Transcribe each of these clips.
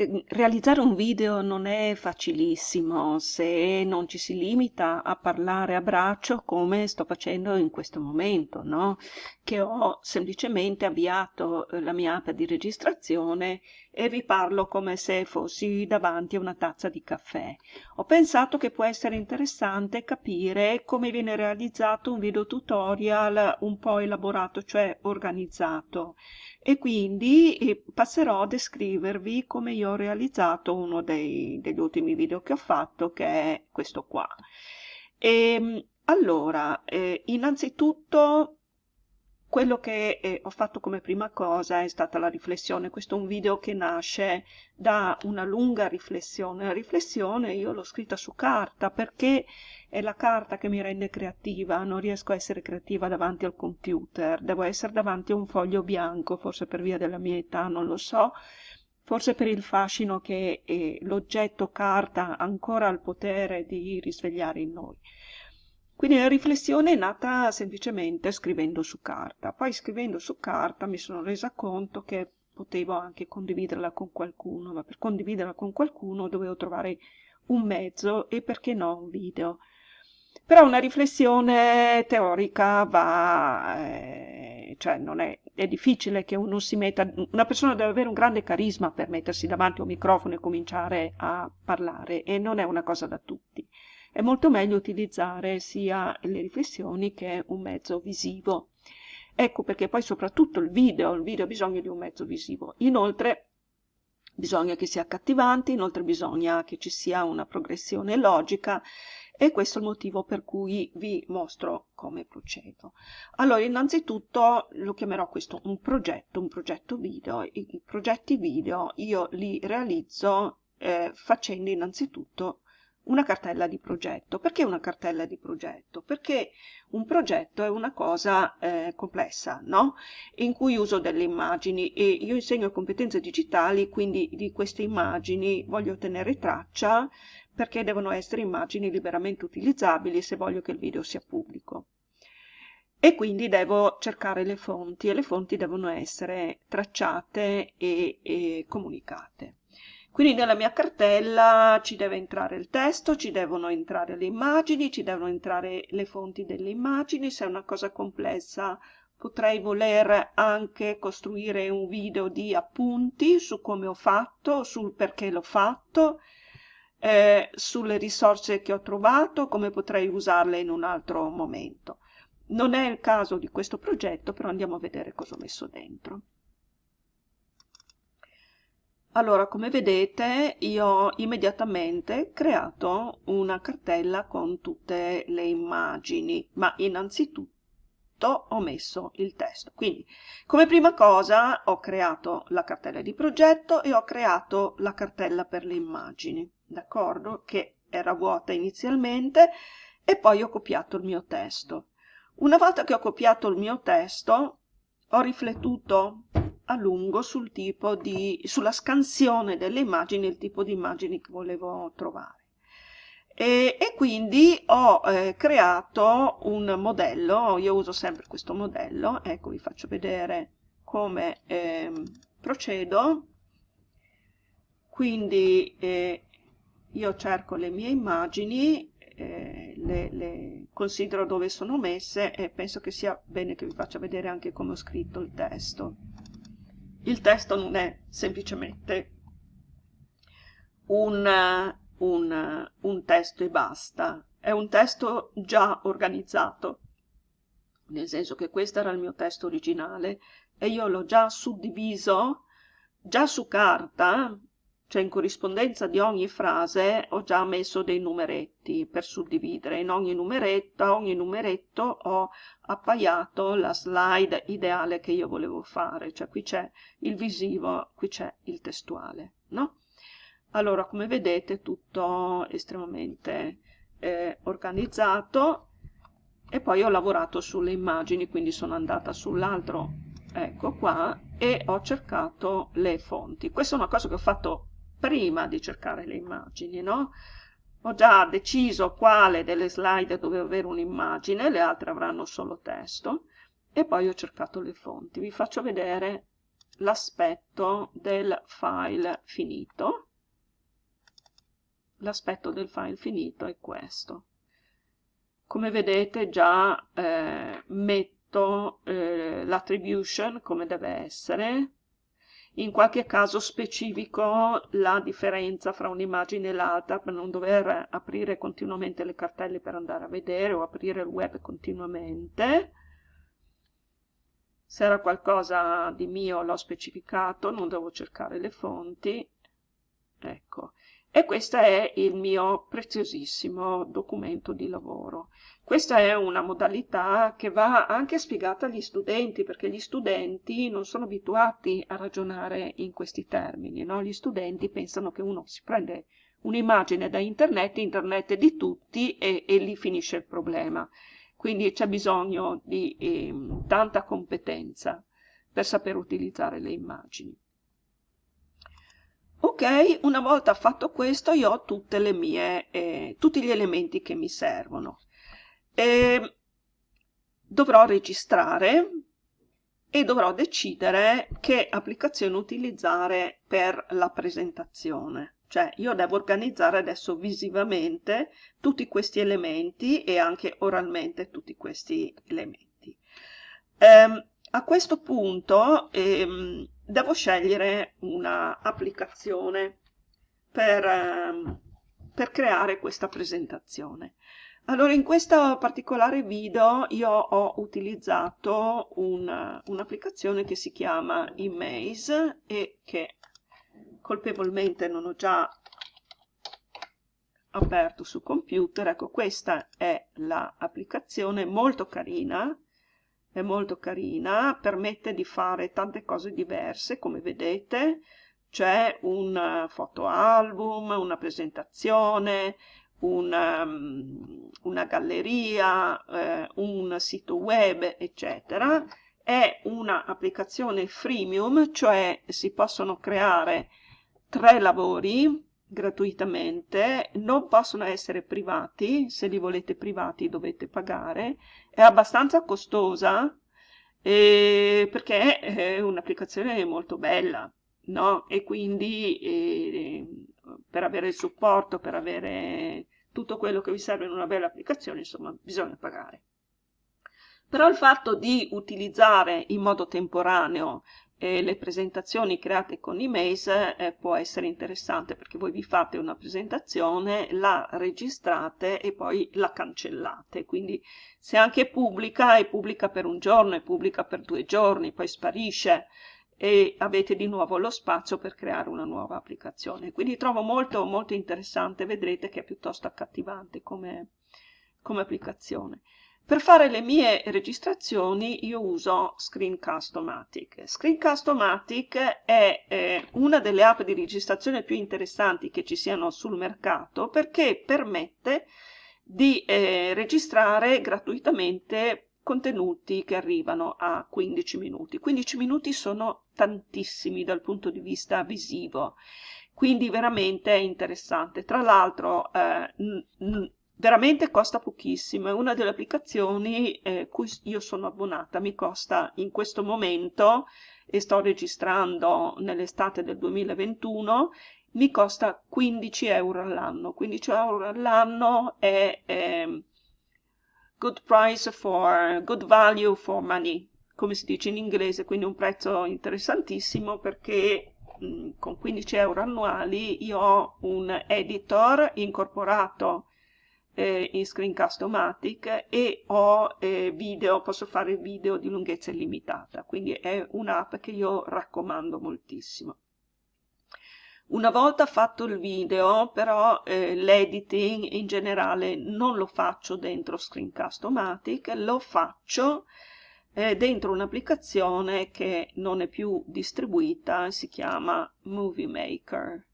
Ehm, realizzare un video non è facilissimo se non ci si limita a parlare a braccio come sto facendo in questo momento, no? Che ho semplicemente avviato eh, la mia app di registrazione e vi parlo come se fossi davanti a una tazza di caffè. Ho pensato che può essere interessante capire come viene realizzato un video tutorial un po' elaborato, cioè organizzato e quindi eh, passerò a descrivervi come io ho realizzato uno dei, degli ultimi video che ho fatto che è questo qua e, ehm, allora eh, innanzitutto quello che eh, ho fatto come prima cosa è stata la riflessione. Questo è un video che nasce da una lunga riflessione. La riflessione io l'ho scritta su carta perché è la carta che mi rende creativa, non riesco a essere creativa davanti al computer, devo essere davanti a un foglio bianco, forse per via della mia età, non lo so, forse per il fascino che eh, l'oggetto carta ancora ha il potere di risvegliare in noi. Quindi la riflessione è nata semplicemente scrivendo su carta. Poi scrivendo su carta mi sono resa conto che potevo anche condividerla con qualcuno, ma per condividerla con qualcuno dovevo trovare un mezzo e perché no un video. Però una riflessione teorica va, eh, cioè non è, è difficile che uno si metta, una persona deve avere un grande carisma per mettersi davanti a un microfono e cominciare a parlare e non è una cosa da tutti. È molto meglio utilizzare sia le riflessioni che un mezzo visivo. Ecco perché poi soprattutto il video, il video ha bisogno di un mezzo visivo. Inoltre bisogna che sia accattivante, inoltre bisogna che ci sia una progressione logica e questo è il motivo per cui vi mostro come procedo. Allora, innanzitutto lo chiamerò questo un progetto, un progetto video. I, progetti video io li realizzo eh, facendo innanzitutto una cartella di progetto. Perché una cartella di progetto? Perché un progetto è una cosa eh, complessa, no? In cui uso delle immagini e io insegno competenze digitali, quindi di queste immagini voglio tenere traccia perché devono essere immagini liberamente utilizzabili se voglio che il video sia pubblico. E quindi devo cercare le fonti e le fonti devono essere tracciate e, e comunicate. Quindi nella mia cartella ci deve entrare il testo, ci devono entrare le immagini, ci devono entrare le fonti delle immagini. Se è una cosa complessa potrei voler anche costruire un video di appunti su come ho fatto, sul perché l'ho fatto, eh, sulle risorse che ho trovato, come potrei usarle in un altro momento. Non è il caso di questo progetto, però andiamo a vedere cosa ho messo dentro. Allora, come vedete, io ho immediatamente creato una cartella con tutte le immagini, ma innanzitutto ho messo il testo. Quindi, come prima cosa, ho creato la cartella di progetto e ho creato la cartella per le immagini d'accordo? Che era vuota inizialmente e poi ho copiato il mio testo. Una volta che ho copiato il mio testo, ho riflettuto a lungo sul tipo di, sulla scansione delle immagini, il tipo di immagini che volevo trovare. E, e quindi ho eh, creato un modello, io uso sempre questo modello, ecco vi faccio vedere come eh, procedo. Quindi eh, io cerco le mie immagini, eh, le, le considero dove sono messe e penso che sia bene che vi faccia vedere anche come ho scritto il testo. Il testo non è semplicemente un, un, un testo e basta, è un testo già organizzato, nel senso che questo era il mio testo originale e io l'ho già suddiviso già su carta cioè in corrispondenza di ogni frase ho già messo dei numeretti per suddividere. In ogni numeretto, ogni numeretto ho appaiato la slide ideale che io volevo fare, cioè qui c'è il visivo, qui c'è il testuale, no? Allora, come vedete, tutto estremamente eh, organizzato e poi ho lavorato sulle immagini, quindi sono andata sull'altro, ecco qua, e ho cercato le fonti. Questa è una cosa che ho fatto prima di cercare le immagini, no? Ho già deciso quale delle slide doveva avere un'immagine, le altre avranno solo testo, e poi ho cercato le fonti. Vi faccio vedere l'aspetto del file finito. L'aspetto del file finito è questo. Come vedete già eh, metto eh, l'attribution come deve essere, in qualche caso specifico la differenza fra un'immagine e l'altra per non dover aprire continuamente le cartelle per andare a vedere o aprire il web continuamente. Se era qualcosa di mio l'ho specificato, non devo cercare le fonti. Ecco, e questo è il mio preziosissimo documento di lavoro. Questa è una modalità che va anche spiegata agli studenti, perché gli studenti non sono abituati a ragionare in questi termini. No? Gli studenti pensano che uno si prende un'immagine da internet, internet è di tutti e, e lì finisce il problema. Quindi c'è bisogno di eh, tanta competenza per saper utilizzare le immagini. Ok, una volta fatto questo io ho tutte le mie, eh, tutti gli elementi che mi servono. E dovrò registrare e dovrò decidere che applicazione utilizzare per la presentazione. Cioè io devo organizzare adesso visivamente tutti questi elementi e anche oralmente tutti questi elementi. Um, a questo punto ehm, devo scegliere un'applicazione per, ehm, per creare questa presentazione. Allora, in questo particolare video io ho utilizzato un'applicazione un che si chiama Emaze e che colpevolmente non ho già aperto su computer. Ecco, questa è l'applicazione molto carina è molto carina, permette di fare tante cose diverse, come vedete, c'è un eh, fotoalbum, una presentazione, una, um, una galleria, eh, un sito web, eccetera. È un'applicazione freemium, cioè si possono creare tre lavori gratuitamente, non possono essere privati, se li volete privati dovete pagare, è abbastanza costosa eh, perché è un'applicazione molto bella, no? E quindi eh, per avere il supporto, per avere tutto quello che vi serve in una bella applicazione, insomma, bisogna pagare. Però il fatto di utilizzare in modo temporaneo e le presentazioni create con Emaze eh, può essere interessante perché voi vi fate una presentazione, la registrate e poi la cancellate. Quindi se anche pubblica, è pubblica per un giorno, è pubblica per due giorni, poi sparisce e avete di nuovo lo spazio per creare una nuova applicazione. Quindi trovo molto, molto interessante, vedrete che è piuttosto accattivante come, come applicazione. Per fare le mie registrazioni io uso Screencast-O-Matic. Screencast-O-Matic è eh, una delle app di registrazione più interessanti che ci siano sul mercato perché permette di eh, registrare gratuitamente contenuti che arrivano a 15 minuti. 15 minuti sono tantissimi dal punto di vista visivo, quindi veramente è interessante. Tra l'altro eh, veramente costa pochissimo, è una delle applicazioni eh, cui io sono abbonata, mi costa in questo momento, e sto registrando nell'estate del 2021, mi costa 15 euro all'anno, 15 euro all'anno è eh, good price for, good value for money, come si dice in inglese, quindi un prezzo interessantissimo perché con 15 euro annuali io ho un editor incorporato eh, in Screencast-O-Matic e ho eh, video, posso fare video di lunghezza illimitata, quindi è un'app che io raccomando moltissimo. Una volta fatto il video, però eh, l'editing in generale non lo faccio dentro Screencast-O-Matic, lo faccio eh, dentro un'applicazione che non è più distribuita, si chiama Movie Maker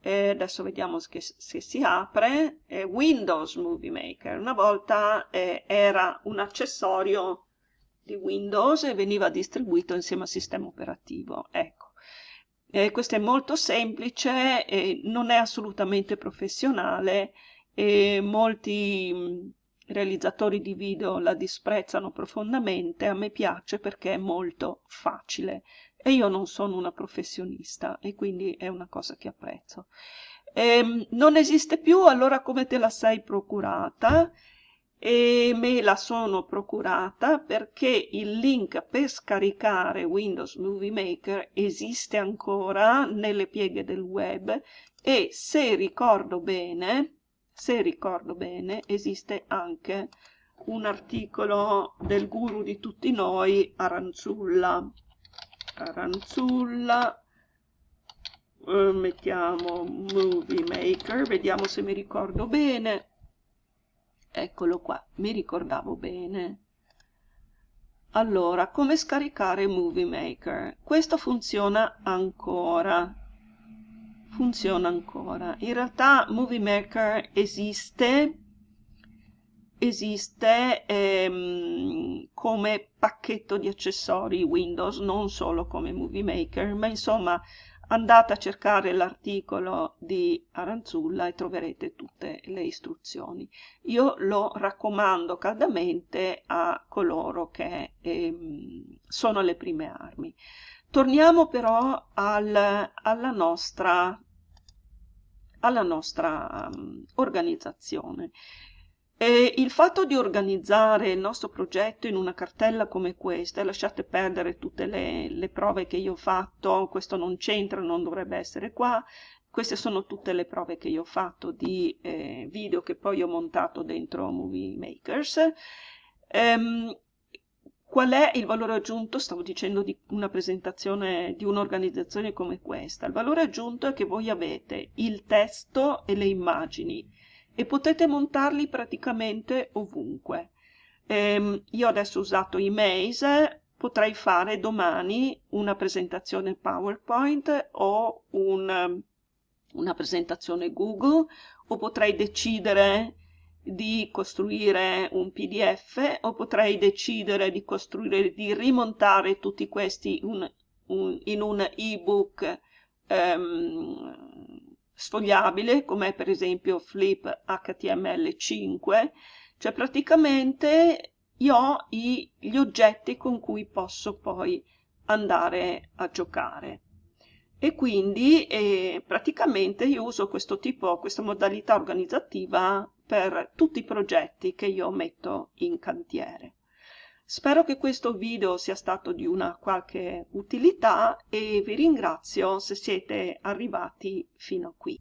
e adesso vediamo che, se si apre, è Windows Movie Maker. Una volta eh, era un accessorio di Windows e veniva distribuito insieme al sistema operativo. Ecco. Eh, questo è molto semplice, eh, non è assolutamente professionale e molti mh, realizzatori di video la disprezzano profondamente. A me piace perché è molto facile e io non sono una professionista e quindi è una cosa che apprezzo. Ehm, non esiste più, allora come te la sei procurata? E me la sono procurata perché il link per scaricare Windows Movie Maker esiste ancora nelle pieghe del web e se ricordo bene, se ricordo bene, esiste anche un articolo del guru di tutti noi, Aranzulla. Aranzulla, eh, mettiamo Movie Maker, vediamo se mi ricordo bene. Eccolo qua, mi ricordavo bene. Allora, come scaricare Movie Maker? Questo funziona ancora. Funziona ancora. In realtà Movie Maker esiste esiste ehm, come pacchetto di accessori Windows, non solo come Movie Maker, ma insomma andate a cercare l'articolo di Aranzulla e troverete tutte le istruzioni. Io lo raccomando caldamente a coloro che ehm, sono alle prime armi. Torniamo però al, alla nostra, alla nostra um, organizzazione. E il fatto di organizzare il nostro progetto in una cartella come questa, lasciate perdere tutte le, le prove che io ho fatto, questo non c'entra, non dovrebbe essere qua, queste sono tutte le prove che io ho fatto di eh, video che poi ho montato dentro Movie Makers. Um, qual è il valore aggiunto? Stavo dicendo di una presentazione di un'organizzazione come questa. Il valore aggiunto è che voi avete il testo e le immagini e potete montarli praticamente ovunque. Ehm, io adesso ho usato i Maze, potrei fare domani una presentazione PowerPoint o un, una presentazione Google o potrei decidere di costruire un PDF o potrei decidere di costruire, di rimontare tutti questi un, un, in un ebook um, sfogliabile, come per esempio Flip HTML5, cioè praticamente io ho i, gli oggetti con cui posso poi andare a giocare. E quindi eh, praticamente io uso questo tipo, questa modalità organizzativa per tutti i progetti che io metto in cantiere. Spero che questo video sia stato di una qualche utilità e vi ringrazio se siete arrivati fino a qui.